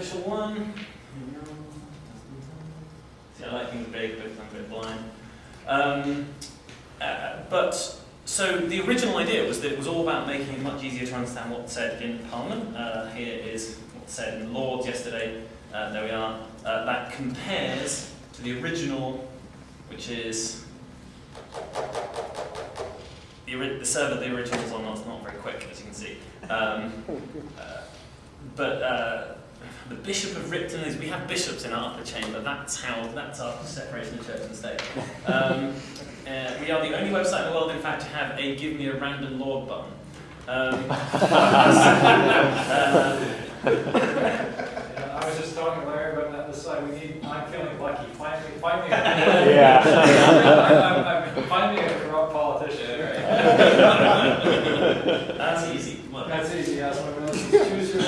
official one. See, I like things big because I'm a bit blind. Um, uh, but so the original idea was that it was all about making it much easier to understand what's said in Parliament. Uh, here is what's said in Lords yesterday. Uh, there we are. Uh, that compares to the original, which is the, the server the original is on. It's not very quick, as you can see. Um, uh, but uh, the Bishop of Ripon is, we have bishops in our upper chamber, that's how, that's our separation of church and state. Um, uh, we are the only website in the world, in fact, to have a give me a random lord button. Um, uh, I was just talking to Larry about that this side, we need, I'm feeling lucky, find me, find me. a- Yeah. I'm, I'm, I'm, find me a corrupt politician, right? that's easy. Look. That's easy, yes, one of those, choose your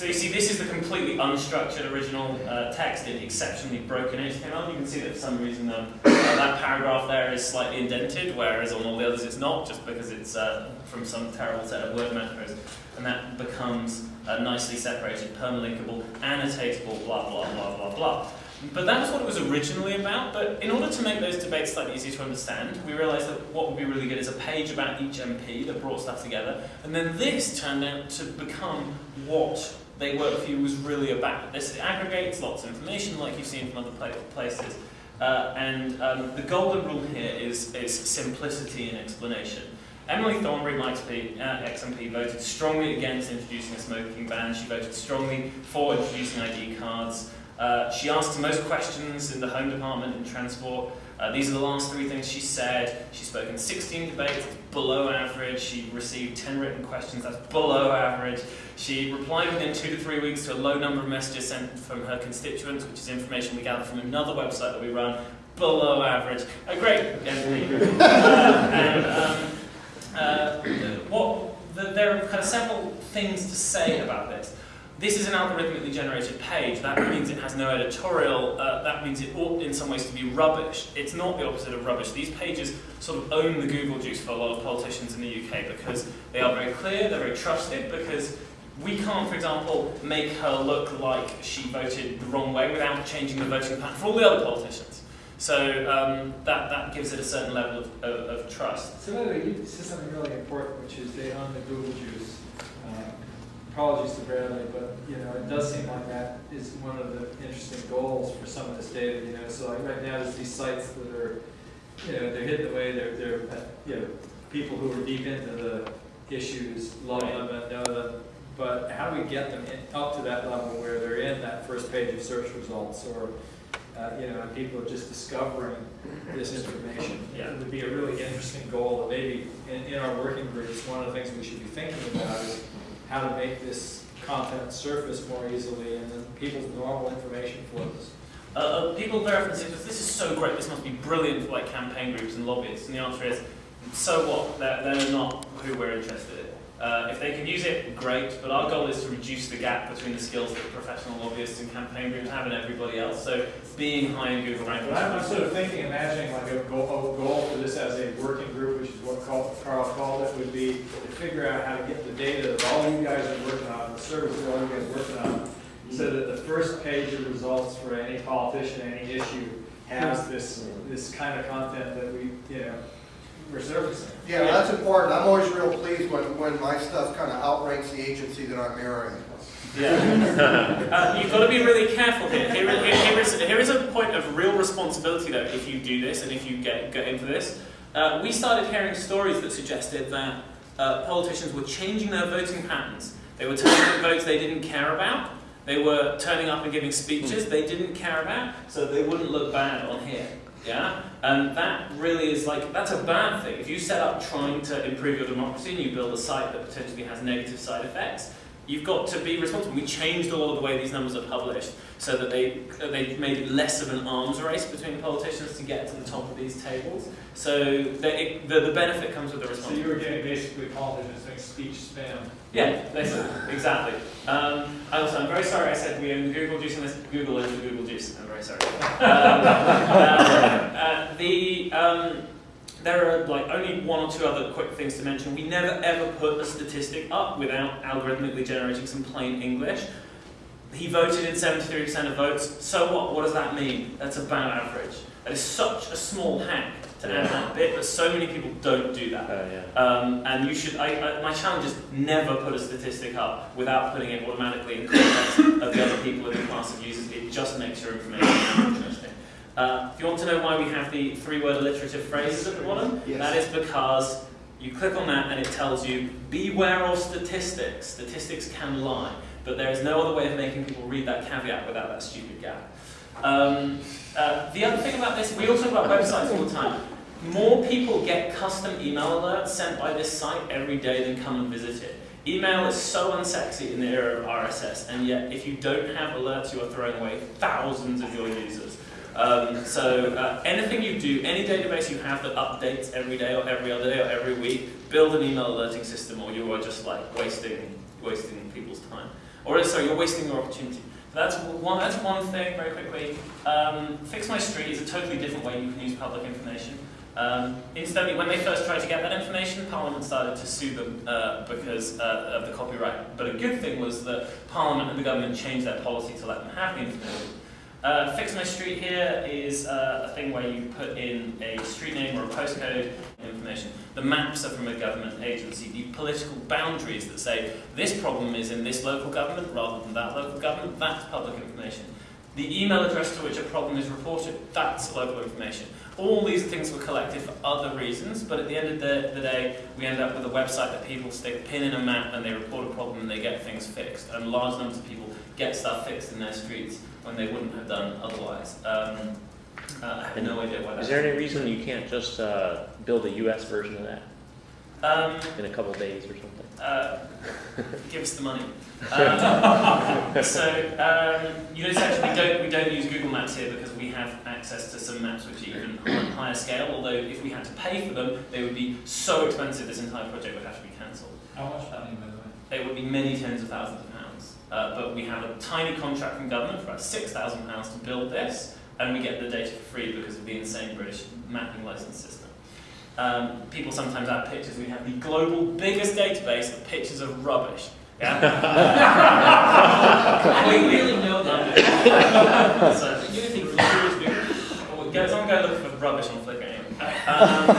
So you see, this is the completely unstructured original uh, text in exceptionally broken HTML. You can see that for some reason um, uh, that paragraph there is slightly indented, whereas on all the others it's not, just because it's uh, from some terrible set of word macros. And that becomes uh, nicely separated, permalinkable, annotatable, blah, blah, blah, blah, blah. But that was what it was originally about, but in order to make those debates slightly easier to understand, we realised that what would be really good is a page about each MP that brought stuff together, and then this turned out to become what They Work For You was really about. This aggregates lots of information like you've seen from other places, uh, and um, the golden rule here is, is simplicity in explanation. Emily Thornberry, my XP, uh, XMP, voted strongly against introducing a smoking ban. She voted strongly for introducing ID cards. Uh, she asked most questions in the Home Department and Transport. Uh, these are the last three things she said. She spoke in 16 debates, below average. She received 10 written questions, that's below average. She replied within two to three weeks to a low number of messages sent from her constituents, which is information we gather from another website that we run, below average. A great MP. uh, and, um, uh, what, the, there are kind of several things to say about this. This is an algorithmically generated page. That means it has no editorial. Uh, that means it ought in some ways to be rubbish. It's not the opposite of rubbish. These pages sort of own the Google juice for a lot of politicians in the UK because they are very clear, they're very trusted, because we can't, for example, make her look like she voted the wrong way without changing the voting pattern for all the other politicians. So um, that, that gives it a certain level of, of, of trust. So by the way, you said something really important, which is they own the Google juice. Apologies to Bradley, but you know, it does seem like that is one of the interesting goals for some of this data. You know, so like right now, there's these sites that are, you know, they're hidden away. They're, they're, you know, people who are deep into the issues love them and know them. But how do we get them in, up to that level where they're in that first page of search results, or uh, you know, and people are just discovering this information? Yeah. It would be a really interesting goal. That maybe in, in our working groups, one of the things we should be thinking about is how to make this content surface more easily and then people's normal information flows. Uh, uh, people very often say, this is so great, this must be brilliant for like campaign groups and lobbyists. And the answer is, so what? They're, they're not who we're interested in. Uh, if they can use it, great, but our goal is to reduce the gap between the skills that professional lobbyists and campaign groups have and everybody else. So being high in Google rankings. But I'm, sort of thinking, imagining like a goal, a goal for this as a working group, which is what Carl, called it, would be figure out how to get the data that all you guys are working on, the service that all you guys are working on, so that the first page of results for any politician, any issue, has this, this kind of content that we, you know, we're surfacing. Yeah, that's important. I'm always real pleased when, when my stuff kind of outranks the agency that I'm mirroring. Yeah. uh, you've got to be really careful here. Here, here, here, is, here is a point of real responsibility, though, if you do this and if you get, get into this. Uh, we started hearing stories that suggested that uh, politicians were changing their voting patterns. They were turning up votes they didn't care about. They were turning up and giving speeches they didn't care about, so they wouldn't look bad on here. Yeah? And that really is like, that's a bad thing. If you set up trying to improve your democracy and you build a site that potentially has negative side effects, you've got to be responsible. We changed all of the way these numbers are published so that they, they made it less of an arms race between politicians to get to the top of these tables. So the, it, the, the benefit comes with the responsibility. So you were getting basically politicians doing speech spam. Yeah, basically, exactly. Um, also, I'm very sorry I said we own Google Juice and this Google is the Google Juice. I'm very sorry. Um, uh, uh, the, um, there are like only one or two other quick things to mention. We never ever put a statistic up without algorithmically generating some plain English. He voted in 73% of votes. So what? What does that mean? That's about average. That is such a small hack to add that bit, but so many people don't do that. Uh, yeah. Um, and you should, I, I, my challenge is never put a statistic up without putting it automatically in context of the other people in the class of users. It just makes your information more interesting. Uh, if you want to know why we have the three-word alliterative phrases at the bottom, Yes. that is because you click on that and it tells you, beware of statistics. Statistics can lie. But there is no other way of making people read that caveat without that stupid gap. Um, uh, the other thing about this, we also talk about websites all the time. More people get custom email alerts sent by this site every day than come and visit it. Email is so unsexy in the era of RSS, and yet if you don't have alerts, you are throwing away thousands of your users. Um, so uh, anything you do, any database you have that updates every day or every other day or every week, build an email alerting system, or you are just like wasting wasting people's time. Or sorry, you're wasting your opportunity. That's one. That's one thing. Very quickly, um, Fix My Street is a totally different way you can use public information. Um, incidentally, when they first tried to get that information, Parliament started to sue them uh, because uh, of the copyright. But a good thing was that Parliament and the government changed their policy to let them have the information. Uh, Fix My Street here is uh, a thing where you put in a street name or a postcode information. The maps are from a government agency. The political boundaries that say this problem is in this local government rather than that local government, that's public information. The email address to which a problem is reported, that's local information. All these things were collected for other reasons, but at the end of the, the day, we end up with a website that people stick pin in a map and they report a problem and they get things fixed. And large numbers of people get stuff fixed in their streets when they wouldn't have done otherwise. Um, uh, I have no idea why that Is there any reason you can't just uh, build a US version of that Um, in a couple days or something? uh, give us the money. Um, so um, you notice actually we don't we don't use Google Maps here because we have access to some maps which are even on a higher scale. Although if we had to pay for them, they would be so expensive. This entire project would have to be cancelled. How much money, by the way? It would be many tens of thousands of pounds. Uh, but we have a tiny contract from government for about six thousand pounds to build this, and we get the data for free because of the insane British mapping license system. Um, people sometimes add pictures. We have the global biggest database of pictures of rubbish. Yeah. I didn't really know that. so, you think Well, go, someone go look for rubbish on Flickr anyway. Um,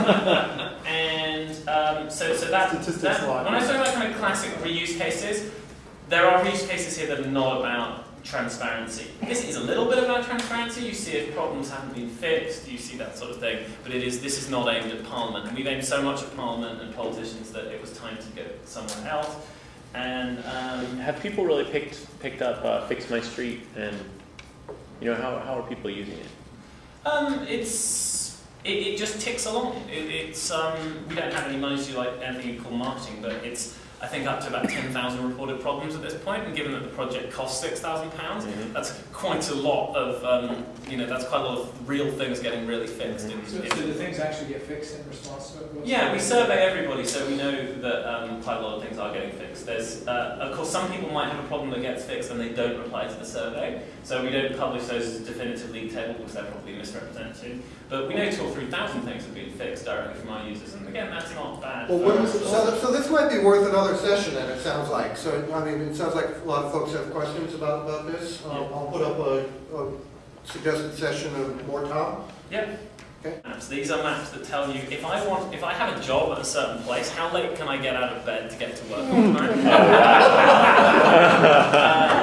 and um, so, so that, Statistics that lie. when I talk about kind of classic reuse cases, there are reuse cases here that are not about transparency. This is a little bit about transparency. You see if problems haven't been fixed, you see that sort of thing. But it is this is not aimed at Parliament. And we've aimed so much at Parliament and politicians that it was time to go somewhere else. And um, Have people really picked picked up uh, Fix My Street and you know how, how are people using it? Um, it's it, it just ticks along. It, it's um, we don't have any money to do like anything called marketing, but it's I think up to about ten thousand reported problems at this. And given that the project costs six thousand pounds, Mhm. that's quite a lot of um, you know that's quite a lot of real things getting really fixed. In, So, in- so the things actually get fixed in response to it? Yeah, we survey everybody, so we know that um, quite a lot of things are getting fixed. There's, uh, of course, some people might have a problem that gets fixed and they don't reply to the survey, so we don't publish those as a definitive league table because they're probably misrepresented. But we know two or three thousand things have been fixed directly from our users, and again, that's not bad. Well, for what us is, at all. so, so this might be worth another session then, it sounds like. So, I mean, it sounds like a lot of folks have questions about, about this. Um, I'll put up a, a suggested session of more time. Yep. Okay. Maps. These are maps that tell you if I want, if I have a job at a certain place, how late can I get out of bed to get to work on time?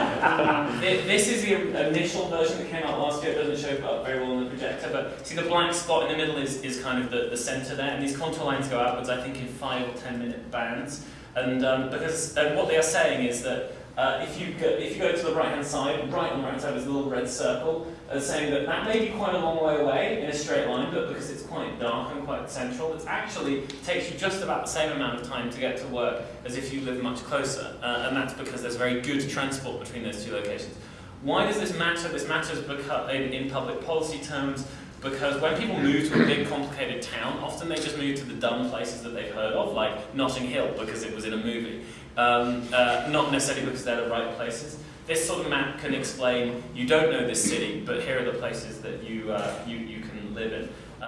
Uh, this is the initial version that came out last year. It doesn't show up very well on the projector, but see the black spot in the middle is, is kind of the, the center there, and these contour lines go outwards, I think, in five or ten minute bands. And um, because and what they are saying is that uh, if you go, if you go to the right hand side, right on the right hand side is a little red circle, uh, saying that that may be quite a long way away in a straight line, but because it's quite dark and quite central, it actually takes you just about the same amount of time to get to work as if you live much closer, uh, and that's because there's very good transport between those two locations. Why does this matter? This matters because in, in public policy terms because when people move to a big complicated town, often they just move to the dumb places that they've heard of, like Notting Hill because it was in a movie, um, uh, not necessarily because they're the right places. This sort of map can explain you don't know this city, but here are the places that you, uh, you, you can live in.